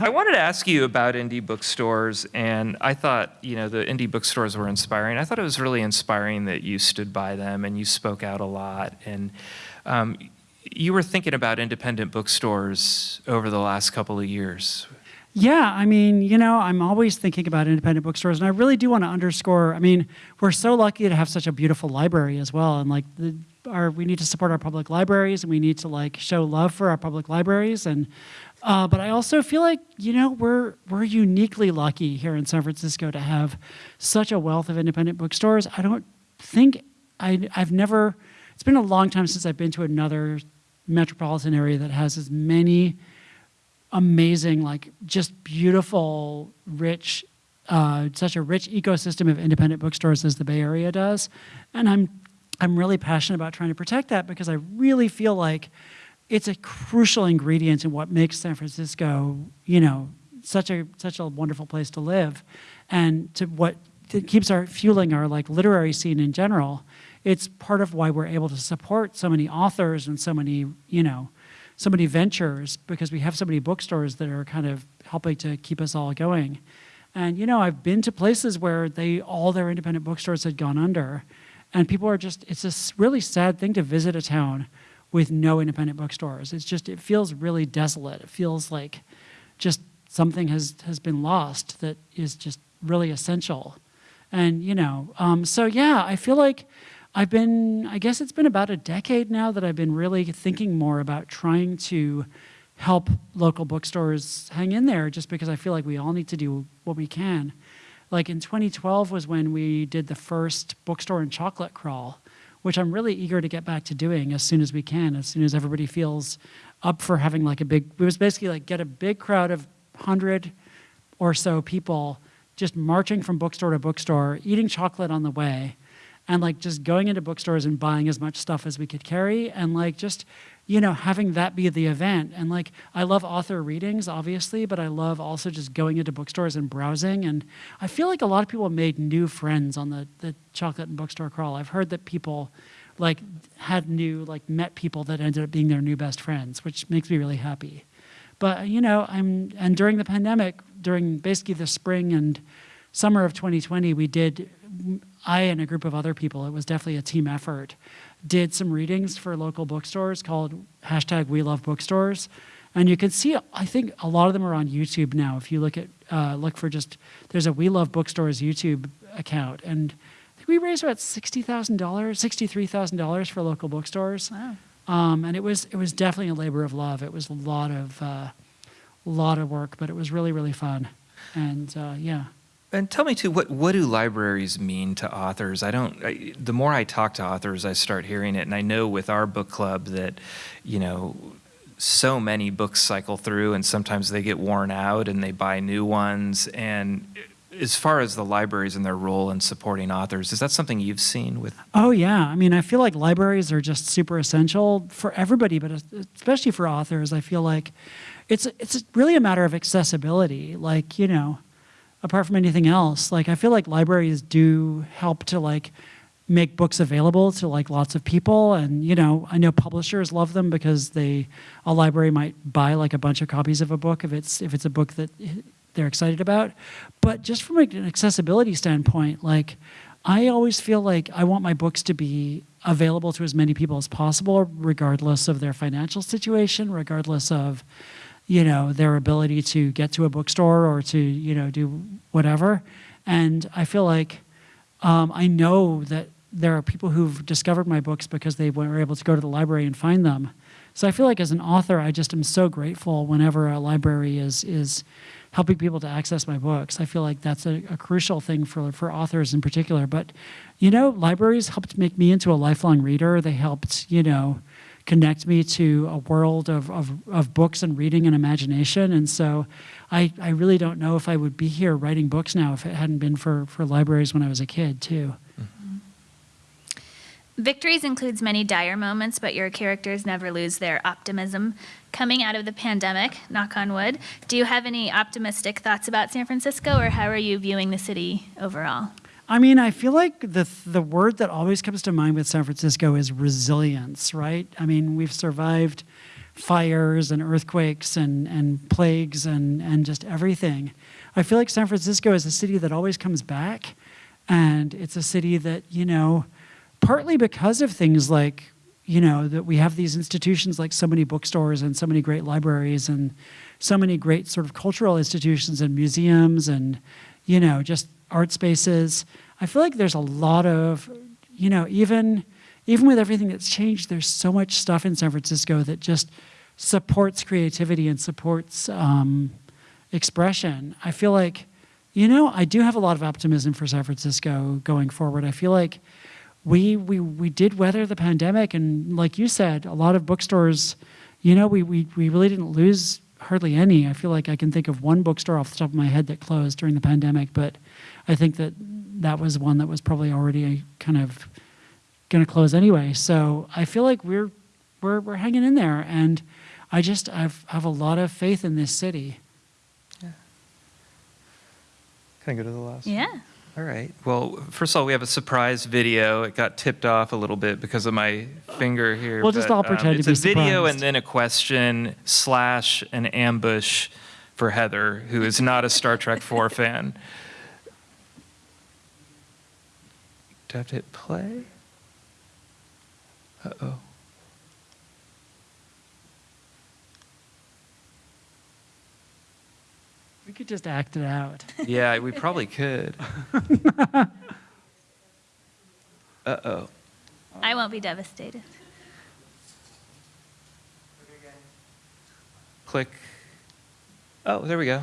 I wanted to ask you about indie bookstores, and I thought, you know, the indie bookstores were inspiring. I thought it was really inspiring that you stood by them and you spoke out a lot. And um, you were thinking about independent bookstores over the last couple of years. Yeah, I mean, you know, I'm always thinking about independent bookstores, and I really do want to underscore. I mean, we're so lucky to have such a beautiful library as well, and like the, our, we need to support our public libraries, and we need to like show love for our public libraries, and uh, but I also feel like you know we're we're uniquely lucky here in San Francisco to have such a wealth of independent bookstores. I don't think I I've never. It's been a long time since I've been to another metropolitan area that has as many amazing, like just beautiful, rich, uh, such a rich ecosystem of independent bookstores as the Bay Area does. And I'm, I'm really passionate about trying to protect that because I really feel like it's a crucial ingredient in what makes San Francisco, you know, such a such a wonderful place to live, and to what keeps our fueling our like literary scene in general. It's part of why we're able to support so many authors and so many, you know, so many ventures because we have so many bookstores that are kind of helping to keep us all going. And you know, I've been to places where they all their independent bookstores had gone under, and people are just it's a really sad thing to visit a town with no independent bookstores. It's just it feels really desolate. It feels like just something has has been lost that is just really essential. And you know, um, so yeah, I feel like I've been, I guess it's been about a decade now that I've been really thinking more about trying to help local bookstores hang in there just because I feel like we all need to do what we can. Like in 2012 was when we did the first bookstore and chocolate crawl, which I'm really eager to get back to doing as soon as we can, as soon as everybody feels up for having like a big, it was basically like get a big crowd of 100 or so people just marching from bookstore to bookstore, eating chocolate on the way, and like just going into bookstores and buying as much stuff as we could carry, and like just, you know, having that be the event. And like, I love author readings, obviously, but I love also just going into bookstores and browsing. And I feel like a lot of people made new friends on the, the chocolate and bookstore crawl. I've heard that people like had new, like met people that ended up being their new best friends, which makes me really happy. But you know, I'm and during the pandemic, during basically the spring and summer of 2020, we did. I and a group of other people. It was definitely a team effort. Did some readings for local bookstores called hashtag We Love Bookstores, and you can see. I think a lot of them are on YouTube now. If you look at uh, look for just there's a We Love Bookstores YouTube account, and we raised about sixty thousand dollars, sixty three thousand dollars for local bookstores. Wow. Um, and it was it was definitely a labor of love. It was a lot of uh, lot of work, but it was really really fun. And uh, yeah, And tell me too, what what do libraries mean to authors? I don't. I, the more I talk to authors, I start hearing it, and I know with our book club that, you know, so many books cycle through, and sometimes they get worn out, and they buy new ones. And as far as the libraries and their role in supporting authors, is that something you've seen with? Oh yeah, I mean, I feel like libraries are just super essential for everybody, but especially for authors. I feel like it's it's really a matter of accessibility. Like you know, apart from anything else, like I feel like libraries do help to like make books available to like lots of people. And you know i know publishers love them because they a library might buy like a bunch of copies of a book if it's if it's a book that they're excited about. But just from like an accessibility standpoint like i always feel like i want my books to be available to as many people as possible regardless of their financial situation regardless of you know their ability to get to a bookstore or to you know do whatever and i feel like um, i know that there are people who've discovered my books because they were able to go to the library and find them so i feel like as an author i just am so grateful whenever a library is is helping people to access my books. I feel like that's a, a, crucial thing for, for authors in particular. But, you know, libraries helped make me into a lifelong reader. They helped, you know, connect me to a world of, of, of books and reading and imagination. And so I, I really don't know if I would be here writing books now if it hadn't been for, for libraries when I was a kid, too. Mm-hmm. Victories includes many dire moments, but your characters never lose their optimism. Coming out of the pandemic, knock on wood, do you have any optimistic thoughts about San Francisco, or how are you viewing the city overall? I mean, I feel like the the word that always comes to mind with San Francisco is resilience, right? I mean, we've survived fires and earthquakes and, and plagues and, and just everything. I feel like San Francisco is a city that always comes back, and it's a city that, you know, partly because of things like you know that we have these institutions like so many bookstores and so many great libraries and so many great sort of cultural institutions and museums and you know just art spaces i feel like there's a lot of you know even even with everything that's changed there's so much stuff in san francisco that just supports creativity and supports um, expression i feel like you know i do have a lot of optimism for san francisco going forward i feel like we, we, we did weather the pandemic. And like you said, a lot of bookstores, you know, we, we, we really didn't lose hardly any. I feel like I can think of one bookstore off the top of my head that closed during the pandemic, but I think that that was one that was probably already kind of going to close anyway. So I feel like we're, we're, we're hanging in there. And I just I've, have a lot of faith in this city. Yeah. Can I go to the last? Yeah. One? All right. Well, first of all, we have a surprise video. It got tipped off a little bit because of my finger here. We'll just all pretend um, to be It's a video surprised. and then a question slash an ambush for Heather, who is not a Star Trek 4 fan. Do I have to hit play? Uh-oh. We could just act it out. Yeah, we probably could. Uh-oh. I won't be devastated. Click. Oh, there we go.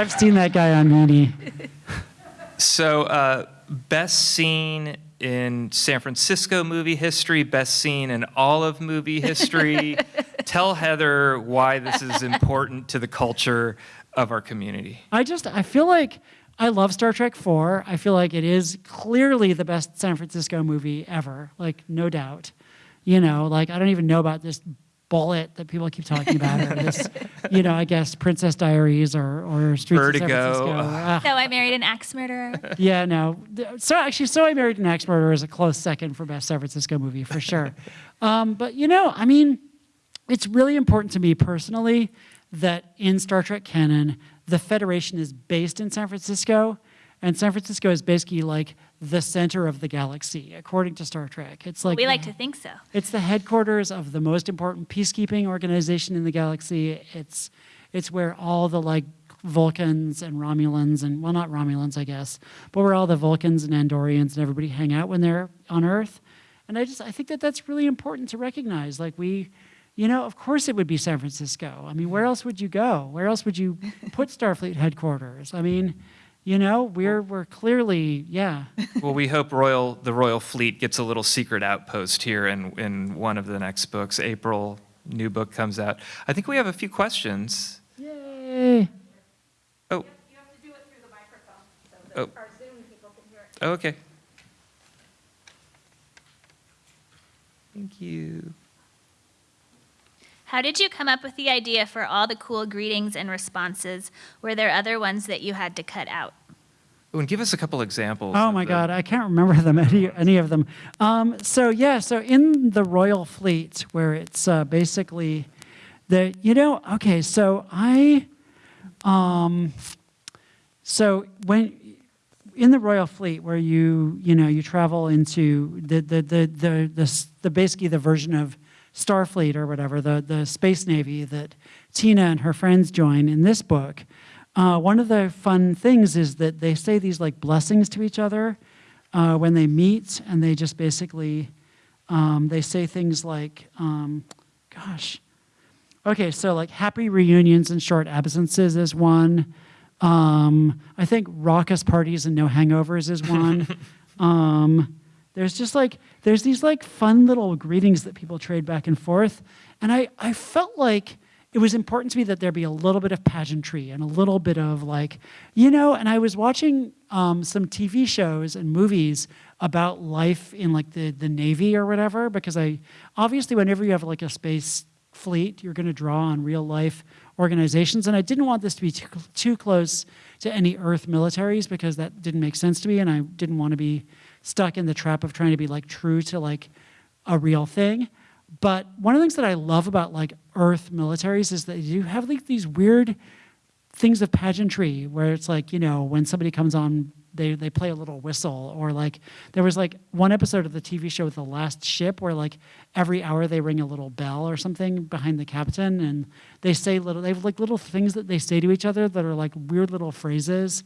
I've seen that guy on Mooney. So, uh, best scene in San Francisco movie history, best scene in all of movie history. Tell Heather why this is important to the culture of our community. I just I feel like I love Star Trek 4. I feel like it is clearly the best San Francisco movie ever, like no doubt. You know, like I don't even know about this Bullitt that people keep talking about or this, you know, I guess Princess Diaries or or Streets Vertigo. of San Francisco. Ah, So I married an axe murderer. yeah, no. So actually, So I Married an Axe Murderer is a close second for best San Francisco movie for sure. um, but you know, I mean, it's really important to me personally that in Star Trek canon, the Federation is based in San Francisco, and San Francisco is basically like the center of the galaxy, according to Star Trek. It's like We like the- to think so. it's the headquarters of the most important peacekeeping organization in the galaxy. It's it's where all the like Vulcans and Romulans and well not Romulans I guess, but where all the Vulcans and Andorians and everybody hang out when they're on Earth. And I just I think that that's really important to recognize. Like we you know, of course it would be San Francisco. I mean, where else would you go? Where else would you put Starfleet headquarters? I mean, you know, we're we're clearly, yeah. Well, we hope Royal the Royal Fleet gets a little secret outpost here in, in one of the next books. April, new book comes out. I think we have a few questions. Yay. Oh, You have to do it through the microphone so Oh. our Zoom people can hear it. oh, okay. Thank you. How did you come up with the idea for all the cool greetings and responses? Were there other ones that you had to cut out? Oh, and give us a couple examples. Oh my God, I can't remember them any any of them. Um, so yeah, so in the Royal Fleet, where it's uh, basically the you know okay, so I um, so when in the Royal Fleet, where you you know you travel into the the the the, the, s- the basically the version of Starfleet or whatever the the space navy that Tina and her friends join in this book. Uh, one of the fun things is that they say these like blessings to each other uh, when they meet, and they just basically um, they say things like, um, "Gosh, Okay, so like happy reunions and short absences is one. Um, I think raucous parties and no hangovers is one. there's just like there's these like fun little greetings that people trade back and forth, and I I felt like it was important to me that there be a little bit of pageantry and a little bit of like you know. And I was watching um, some TV shows and movies about life in like the the Navy or whatever because I obviously whenever you have like a space fleet, you're going to draw on real life organizations. And I didn't want this to be too, too close to any Earth militaries because that didn't make sense to me. And I didn't want to be stuck in the trap of trying to be like true to like a real thing. But one of the things that I love about like Earth militaries is that you have like these weird things of pageantry where it's like, you know, when somebody comes on, they, they play a little whistle. Or like, there was like one episode of the TV show, with The Last Ship, where like every hour they ring a little bell or something behind the captain. And they say little, they have like little things that they say to each other that are like weird little phrases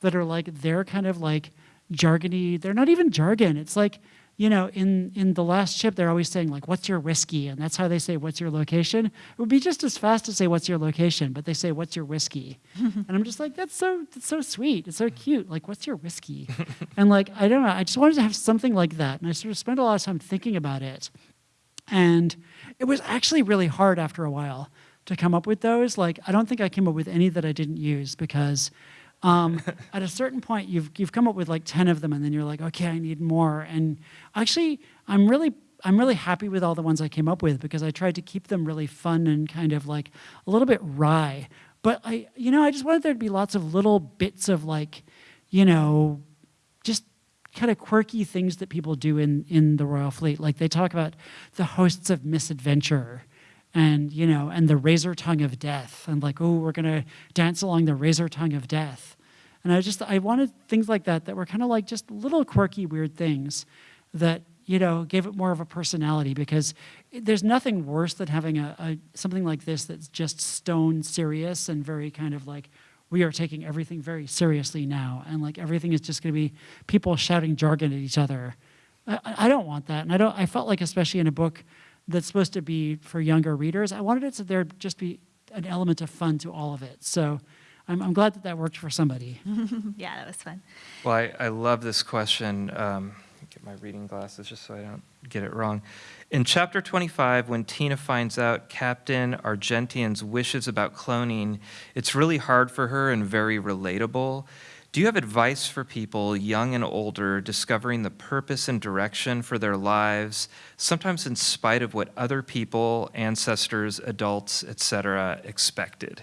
that are like, they're kind of like jargony. They're not even jargon. It's like, you know, in, in the last ship, they're always saying like, "What's your whiskey?" and that's how they say, "What's your location?" It would be just as fast to say, "What's your location?" but they say, "What's your whiskey?" and I'm just like, "That's so that's so sweet. It's so cute. Like, what's your whiskey?" and like, I don't know. I just wanted to have something like that, and I sort of spent a lot of time thinking about it. And it was actually really hard after a while to come up with those. Like, I don't think I came up with any that I didn't use because um, at a certain point, you've, you've come up with like 10 of them, and then you're like, okay, I need more. And actually, I'm really I'm really happy with all the ones I came up with because I tried to keep them really fun and kind of like a little bit wry. But I, you know, I just wanted there to be lots of little bits of like, you know, just kind of quirky things that people do in in the Royal Fleet. Like they talk about the hosts of misadventure and you know and the razor tongue of death and like oh we're to dance along the razor tongue of death. And I just I wanted things like that that were kind of like just little quirky weird things that you know gave it more of a personality because there's nothing worse than having a, a something like this that's just stone serious and very kind of like we are taking everything very seriously now and like everything is just going to be people shouting jargon at each other I, I don't want that and i don't i felt like especially in a book that's supposed to be for younger readers i wanted it to there just be an element of fun to all of it so i'm, I'm glad that that worked for somebody Yeah, that was fun. Well, I, I love this question. Um, get my reading glasses just so I don't get it wrong. In chapter 25, when Tina finds out Captain Argentian's wishes about cloning, it's really hard for her and very relatable. Do you have advice for people, young and older, discovering the purpose and direction for their lives, sometimes in spite of what other people, ancestors, adults, etc., expected?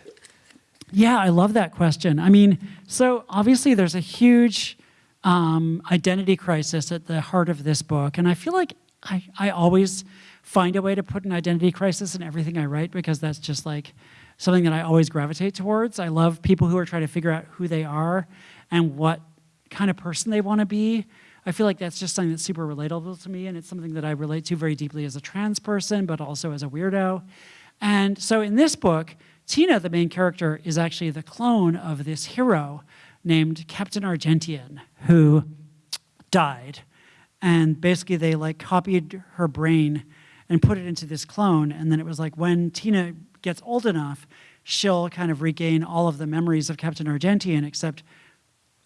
Yeah, I love that question. I mean, so obviously there's a huge um, identity crisis at the heart of this book. And I feel like I, I always find a way to put an identity crisis in everything I write because that's just like something that I always gravitate towards. I love people who are trying to figure out who they are and what kind of person they want to be. I feel like that's just something that's super relatable to me, and it's something that I relate to very deeply as a trans person, but also as a weirdo. And so in this book, Tina, the main character, is actually the clone of this hero named Captain Argentian, who died. And basically they like copied her brain and put it into this clone. And then it was like when Tina gets old enough, she'll kind of regain all of the memories of Captain Argentian, except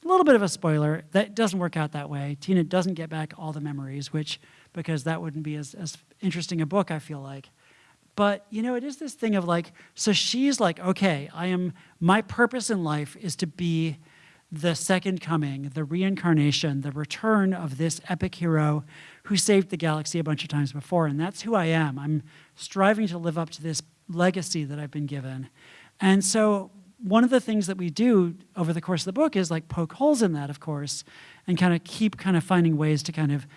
a little bit of a spoiler, that doesn't work out that way. Tina doesn't get back all the memories, which, because that wouldn't be as, as interesting a book, I feel like. But, you know, it is this thing of like, so she's like, okay, I am, my purpose in life is to be the second coming, the reincarnation, the return of this epic hero who saved the galaxy a bunch of times before. And that's who I am. I'm striving to live up to this legacy that I've been given. And so one of the things that we do over the course of the book is like poke holes in that, of course, and kind of keep kind of finding ways to kind of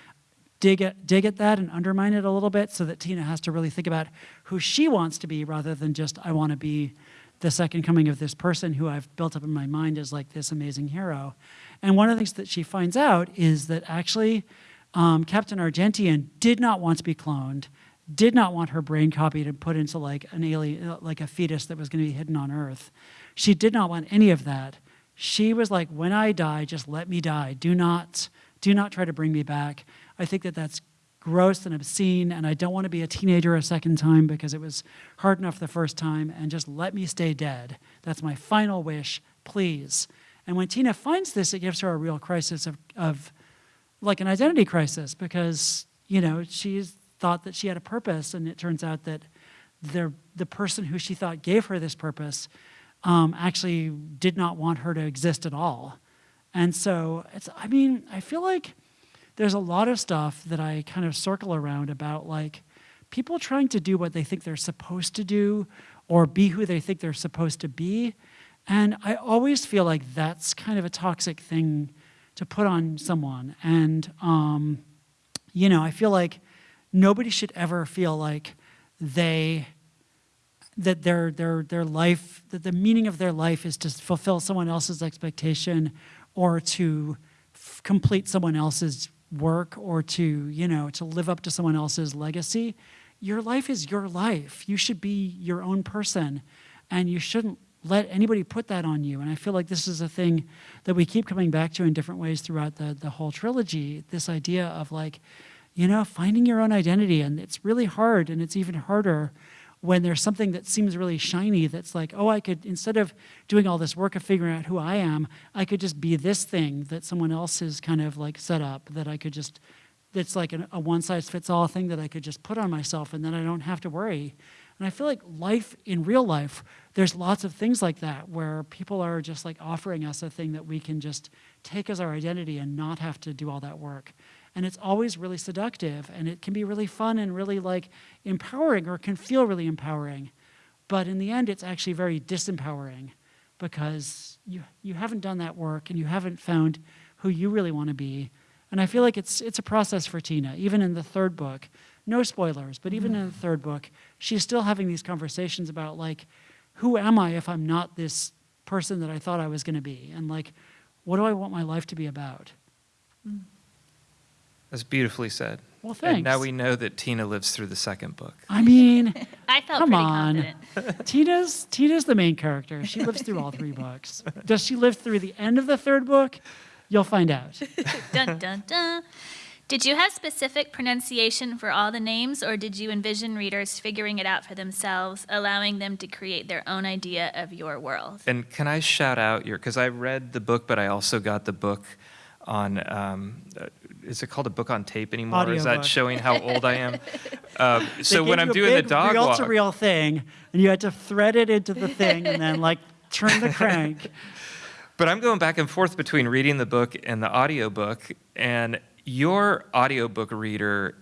dig at, dig at that and undermine it a little bit so that Tina has to really think about who she wants to be rather than just, I want to be the second coming of this person who I've built up in my mind as like this amazing hero. And one of the things that she finds out is that actually um, Captain Argentian did not want to be cloned, did not want her brain copied and put into like an alien, like a fetus that was going to be hidden on Earth. She did not want any of that. She was like, when I die, just let me die. Do not, do not try to bring me back. I think that that's gross and obscene, and I don't want to be a teenager a second time because it was hard enough the first time, and just let me stay dead. That's my final wish, please. And when Tina finds this, it gives her a real crisis of, of like an identity crisis because, you know, she's thought that she had a purpose, and it turns out that the, the person who she thought gave her this purpose um, actually did not want her to exist at all. And so, it's, I mean, I feel like there's a lot of stuff that I kind of circle around about like people trying to do what they think they're supposed to do or be who they think they're supposed to be. And I always feel like that's kind of a toxic thing to put on someone. And, um, you know, I feel like nobody should ever feel like they that their their their life that the meaning of their life is to fulfill someone else's expectation or to complete someone else's work or to you know to live up to someone else's legacy. Your life is your life. You should be your own person and you shouldn't let anybody put that on you. And i feel like this is a thing that we keep coming back to in different ways throughout the the whole trilogy this idea of like you know finding your own identity. And it's really hard and it's even harder when there's something that seems really shiny that's like, oh, I could, instead of doing all this work of figuring out who I am, I could just be this thing that someone else has kind of like set up that I could just, that's like an, a one size fits all thing that I could just put on myself and then I don't have to worry. And I feel like life in real life, there's lots of things like that where people are just like offering us a thing that we can just take as our identity and not have to do all that work. And it's always really seductive and it can be really fun and really like empowering or can feel really empowering. But in the end it's actually very disempowering because you you haven't done that work and you haven't found who you really want to be. And i feel like it's it's a process for tina even in the third book. No spoilers but even in the third book she's still having these conversations about like who am i if i'm not this person that i thought i was going to be? And like what do i want my life to be about mm. That's beautifully said. well And now we know that Tina lives through the second book. i mean I felt Come on. Tina's Tina's the main character. She lives through all three books. Does she live through the end of the third book? You'll find out. dun, dun, dun. Did you have specific pronunciation for all the names, or did you envision readers figuring it out for themselves, allowing them to create their own idea of your world? And can I shout out your, because I read the book, but I also got the book on, um, uh, is it called a book on tape anymore? Is that Audiobook. showing how old I am? Um, so when I'm doing the dog walk, reel-to-reel thing, and you had to thread it into the thing, and then like turn the crank. but I'm going back and forth between reading the book and the audiobook, and your audiobook reader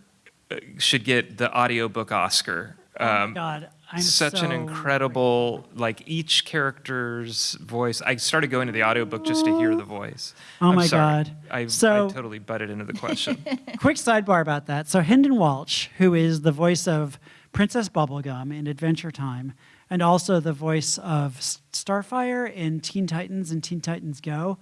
uh, should get the audiobook Oscar. Oh Um, God, I'm such an incredible like each character's voice i started going to the audiobook just to hear the voice Oh I'm my sorry. God. I, So- I totally butted into the question Quick sidebar about that. So Hynden Walch, who is the voice of Princess Bubblegum in Adventure Time, and also the voice of Starfire in Teen Titans and Teen Titans Go,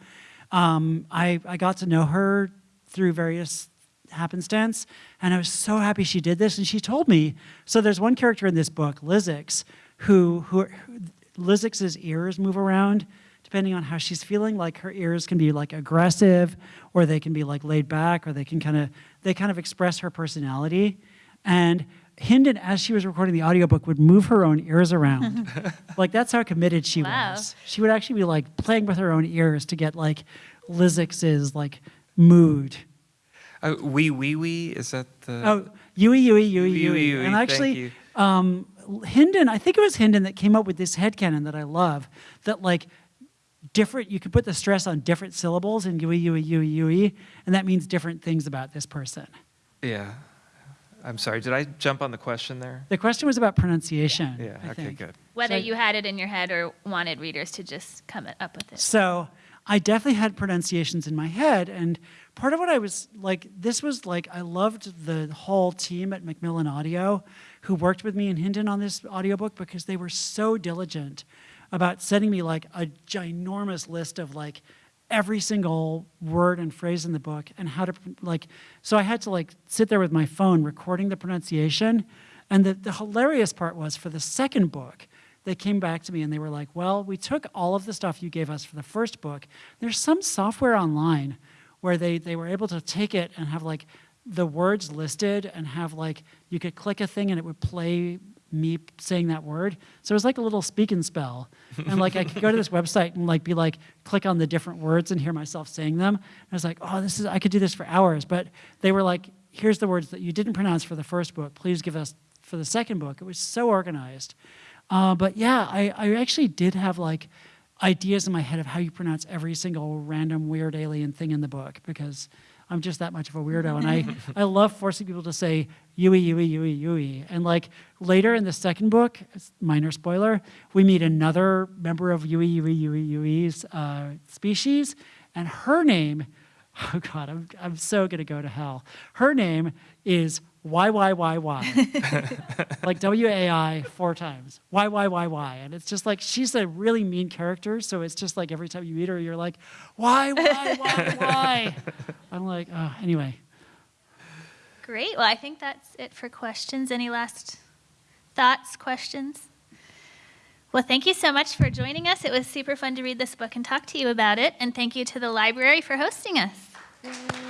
um, I, I got to know her through various happenstance, and I was so happy she did this. And she told me, so there's one character in this book, Lizix, who, who, who Lizix's ears move around depending on how she's feeling. Like her ears can be like aggressive or they can be like laid back or they can kind of they kind of express her personality. And Hynden as she was recording the audiobook would move her own ears around. Like that's how committed she Wow. was. She would actually be like playing with her own ears to get like Lizix's like mood uh, wee wee wee is that the Oh, Yui, Yui, Yui, Yui, Yui. Yui, And actually, um, Hynden, I think it was Hynden that came up with this headcanon that I love, that like different, you could put the stress on different syllables in Yui, Yui, Yui, Yui, and that means different things about this person. yeah i'm sorry did i jump on the question there The question was about pronunciation. yeah I okay think. good Whether So- you had it in your head or wanted readers to just come up with it. So I definitely had pronunciations in my head. And part of what I was like, this was like, I loved the whole team at Macmillan Audio who worked with me and Hynden on this audiobook because they were so diligent about sending me like a ginormous list of like every single word and phrase in the book and how to like so i had to like sit there with my phone recording the pronunciation and the, the hilarious part was for the second book they came back to me and they were like, Well, we took all of the stuff you gave us for the first book. There's some software online where they, they were able to take it and have like the words listed and have like you could click a thing and it would play me saying that word. So it was like a little speak and spell. And like I could go to this website and like be like, click on the different words and hear myself saying them. And I was like, oh, this is I could do this for hours. But they were like, here's the words that you didn't pronounce for the first book. Please give us for the second book. It was so organized. Uh, but yeah, I, I actually did have like ideas in my head of how you pronounce every single random weird alien thing in the book because I'm just that much of a weirdo. And I, I love forcing people to say Yui, Yui, Yui, Yui. And like later in the second book, minor spoiler, we meet another member of Yui, Yui, Yui, Yui's uh, species. And her name, oh God, I'm, I'm so going to go to hell. Her name is YYYY like W A I four times. Why, why, why, why. and it's just like she's a really mean character. So it's just like every time you meet her, you're like, why, why, why, why? I'm like, oh, anyway. Great. Well, I think that's it for questions. Any last thoughts, questions? Well, thank you so much for joining us. It was super fun to read this book and talk to you about it. And thank you to the library for hosting us.